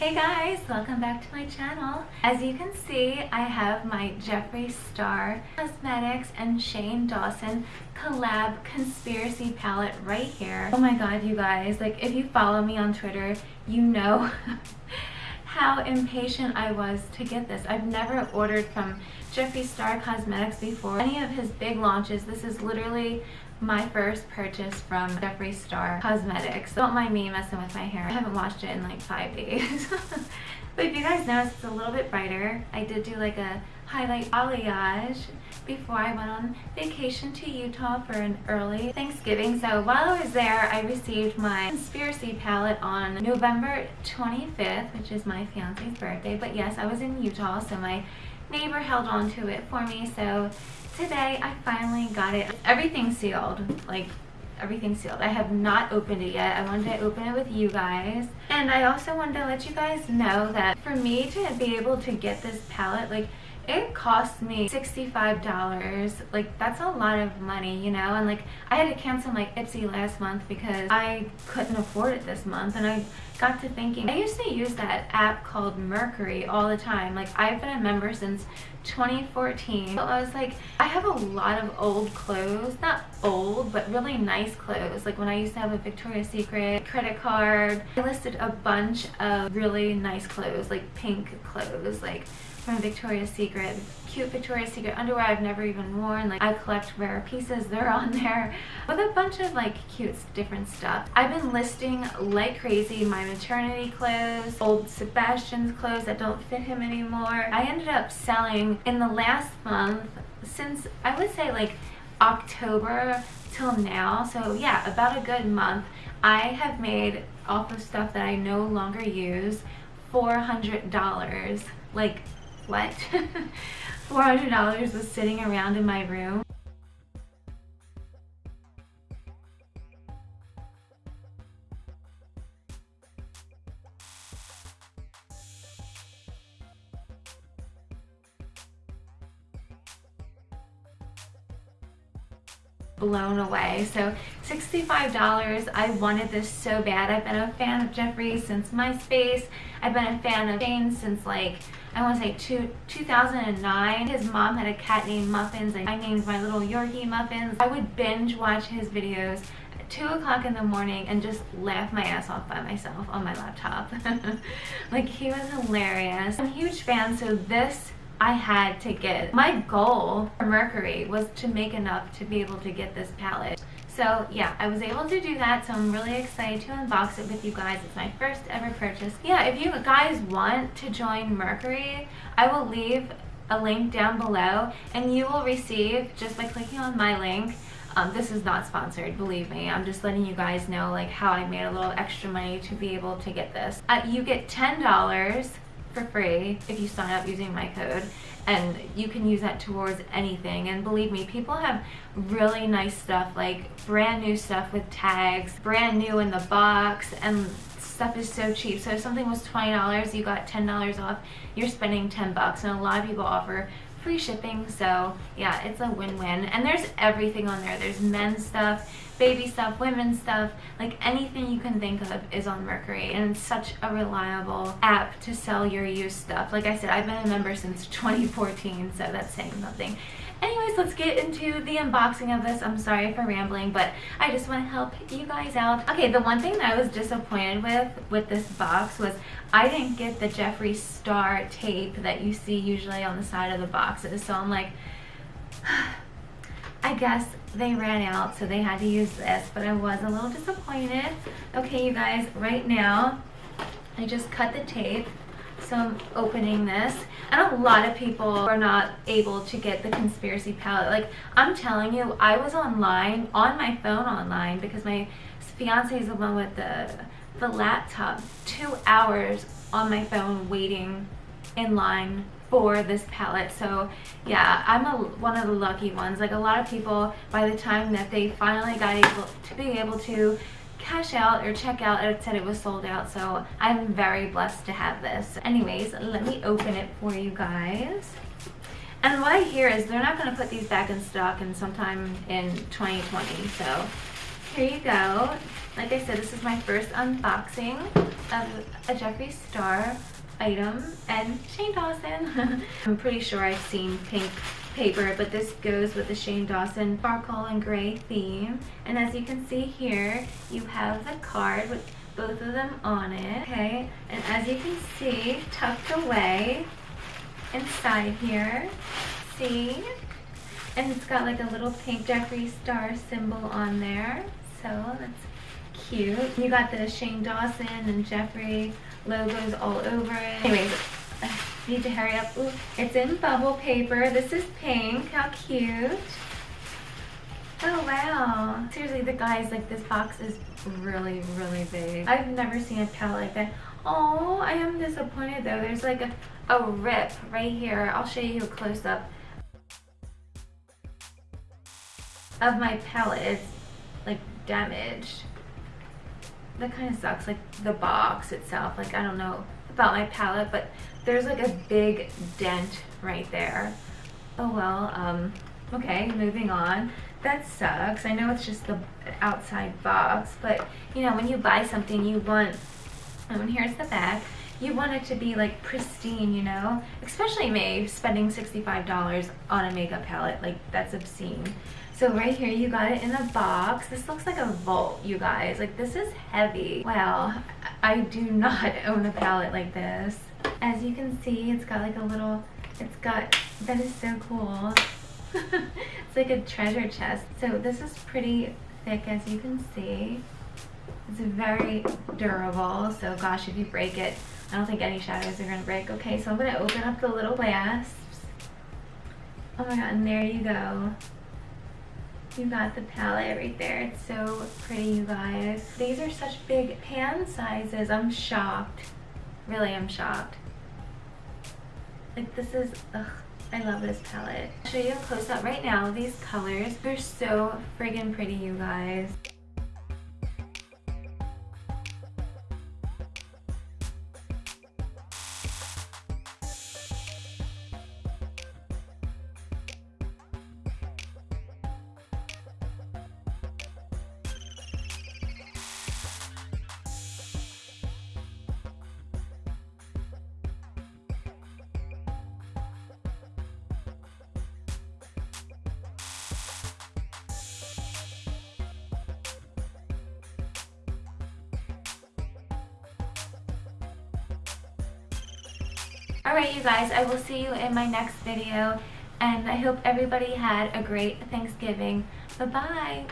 Hey guys, welcome back to my channel. As you can see, I have my Jeffree Star Cosmetics and Shane Dawson collab conspiracy palette right here. Oh my god, you guys, like if you follow me on Twitter, you know how impatient I was to get this. I've never ordered from Jeffree Star Cosmetics before. Any of his big launches, this is literally my first purchase from Jeffree Star Cosmetics. Don't mind me messing with my hair. I haven't washed it in like five days. but if you guys notice, it's a little bit brighter. I did do like a highlight balayage before I went on vacation to Utah for an early Thanksgiving. So while I was there, I received my Conspiracy palette on November 25th, which is my fiance's birthday. But yes, I was in Utah, so my neighbor held on to it for me. So today I finally got it. Everything sealed. Like everything sealed. I have not opened it yet. I wanted to open it with you guys. And I also wanted to let you guys know that for me to be able to get this palette, like it cost me $65 like that's a lot of money you know? And like I had to cancel my Ipsy last month because I couldn't afford it this month and I got to thinking I used to use that app called Mercari all the time. Like I've been a member since 2014 so I was like I have a lot of old clothes. Not old but really nice clothes. Like when I used to have a Victoria's Secret credit card I listed a bunch of really nice clothes like pink clothes like from Victoria's Secret. Cute Victoria's Secret underwear I've never even worn. Like I collect rare pieces, they're on there. With a bunch of like cute different stuff. I've been listing like crazy my maternity clothes, old Sebastian's clothes that don't fit him anymore. I ended up selling in the last month since I would say like October till now. So yeah, about a good month. I have made off of stuff that I no longer use $400 like what? $400 was sitting around in my room. Blown away. So $65, I wanted this so bad. I've been a fan of Jeffree since MySpace. I've been a fan of Shane since like, I want to say two, 2009. His mom had a cat named Muffins and I named my little Yorkie Muffins. I would binge watch his videos 2 o'clock in the morning and just laugh my ass off by myself on my laptop. like he was hilarious. I'm a huge fan so this I had to get. My goal for Mercari was to make enough to be able to get this palette. So yeah, I was able to do that, so I'm really excited to unbox it with you guys. It's my first ever purchase. Yeah, if you guys want to join Mercari, I will leave a link down below and you will receive, just by clicking on my link, um, this is not sponsored, believe me. I'm just letting you guys know like how I made a little extra money to be able to get this. Uh, you get $10 for free if you sign up using my code. And you can use that towards anything. And believe me people have really nice stuff like brand new stuff with tags brand new in the box and stuff is so cheap. So if something was $20 you got $10 off you're spending 10 bucks. And a lot of people offer free shipping so yeah it's a win-win. And there's everything on there. There's men's stuff baby stuff women's stuff. Like anything you can think of is on mercari. And it's such a reliable app to sell your used stuff. Like i said i've been a member since 2014 so that's saying nothing anyways let's get into the unboxing of this. I'm sorry for rambling but i just want to help you guys out. Okay the one thing that i was disappointed with with this box was i didn't get the jeffree star tape that you see usually on the side of the boxes. So i'm like I guess they ran out so they had to use this but I was a little disappointed. Okay you guys right now I just cut the tape so I'm opening this. And a lot of people are not able to get the conspiracy palette. Like I'm telling you I was online on my phone online because my fiance is the one with the the laptop two hours on my phone waiting in line for this palette. So yeah i'm a, one of the lucky ones. Like a lot of people by the time that they finally got able to be able to cash out or check out it said it was sold out so i'm very blessed to have this. Anyways let me open it for you guys. And what i hear is they're not going to put these back in stock in sometime in 2020 so here you go. Like i said this is my first unboxing of a Jeffree Star item and Shane Dawson. I'm pretty sure I've seen pink paper, but this goes with the Shane Dawson sparkle and gray theme. And as you can see here, you have the card with both of them on it, okay? And as you can see, tucked away inside here, see? And it's got like a little pink Jeffree Star symbol on there, so that's cute. You got the Shane Dawson and Jeffree logos all over it. Anyways, need to hurry up. Ooh, it's in bubble paper. This is pink. How cute. Oh wow. Seriously, the guys, like this box is really, really big. I've never seen a palette like that. Oh, I am disappointed though. There's like a, a rip right here. I'll show you a close up of my palette. It's like damaged that kind of sucks like the box itself like I don't know about my palette but there's like a big dent right there oh well um okay moving on that sucks I know it's just the outside box but you know when you buy something you want and here's the back you want it to be like pristine you know especially me spending $65 on a makeup palette like that's obscene so right here, you got it in a box. This looks like a vault, you guys. Like this is heavy. Wow, I do not own a palette like this. As you can see, it's got like a little, it's got, that is so cool. it's like a treasure chest. So this is pretty thick as you can see. It's very durable. So gosh, if you break it, I don't think any shadows are gonna break. Okay, so I'm gonna open up the little wasps. Oh my god, and there you go. You got the palette right there. It's so pretty, you guys. These are such big pan sizes. I'm shocked. Really, I'm shocked. Like, this is, ugh, I love this palette. I'll show you a close-up right now. These colors, they're so friggin' pretty, you guys. Alright you guys, I will see you in my next video and I hope everybody had a great Thanksgiving. Bye-bye.